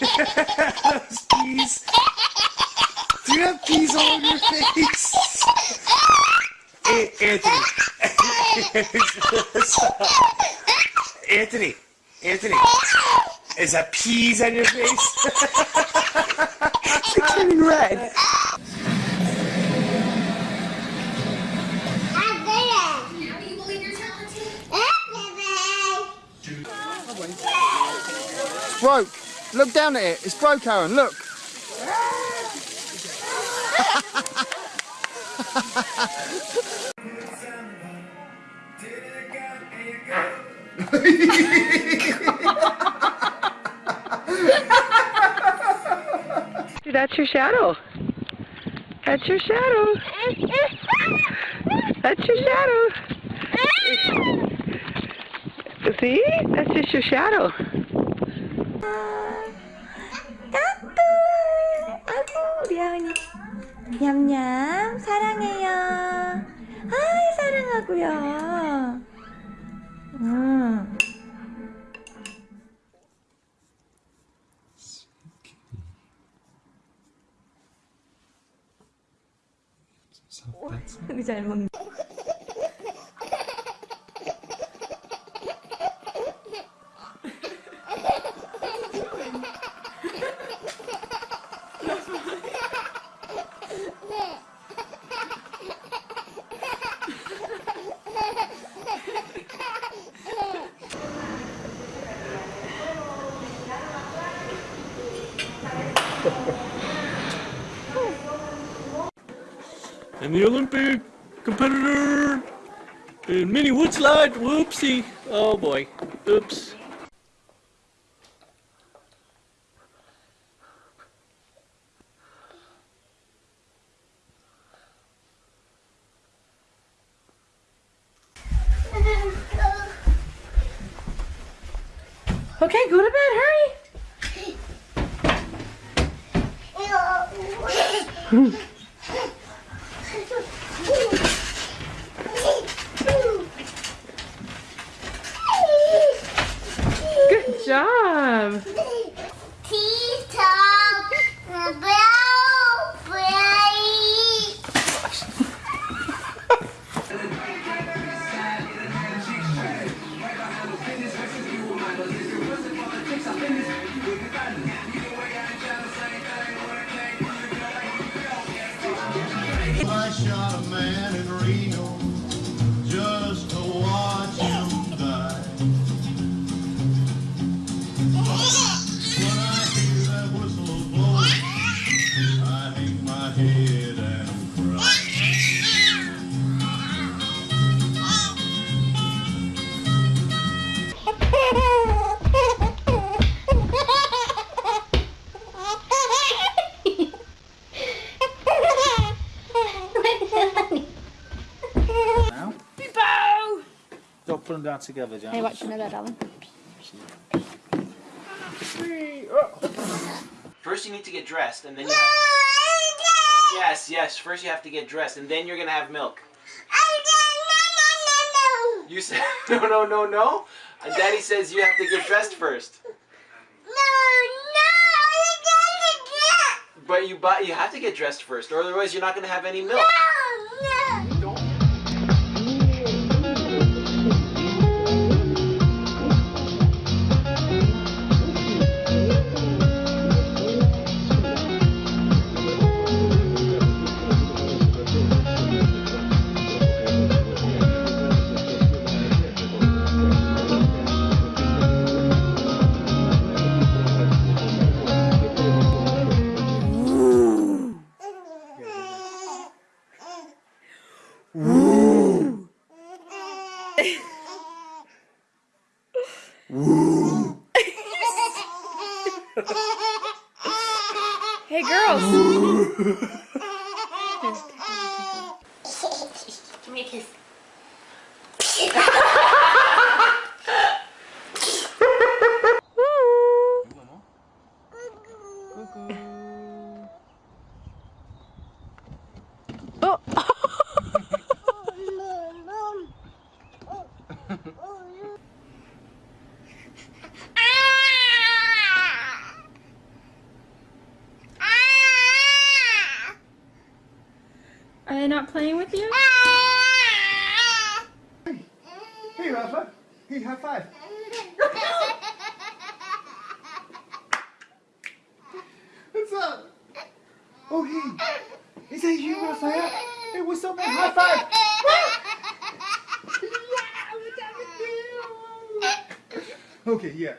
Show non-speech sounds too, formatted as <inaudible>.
<laughs> Those peas. Do you have peas all over your face? A- Anthony. <laughs> Anthony. Anthony. Is that peas on your face? <laughs> It's turning red. Broke. Look down at it. It's broke, Aaron. Look. That's your shadow. That's your shadow. That's your shadow. See? That's just your shadow. 까꿍 아이고 우리 하은이. 냠냠 사랑해요. 아이 사랑하고요. 음. 되게 잘 먹네 <laughs> And the Olympic competitor in mini wood slide. Whoopsie. Oh boy. Oops. Okay, go to bed. Good job. Shot a man in Reno just to watch him die. When I hear that whistle blow, I hang my head and cry. Don't put them down together, John. Hey, watch another darling. First, you need to get dressed, and then you. Have... Yes, yes. First, you have to get dressed, and then you're gonna have milk. No, no, You <laughs> said no, no, no, no. And Daddy says you have to get dressed first. But you buy, you have to get dressed first, or otherwise you're not gonna have any milk. Woo. hey, girls. <laughs> Are they not playing with you? Hey, Rafa. Hey, high five. What's up? Oh, hey. Is that you, Raphael? Hey, what's up, man? High five. yeah, what's up with you? Okay, yeah.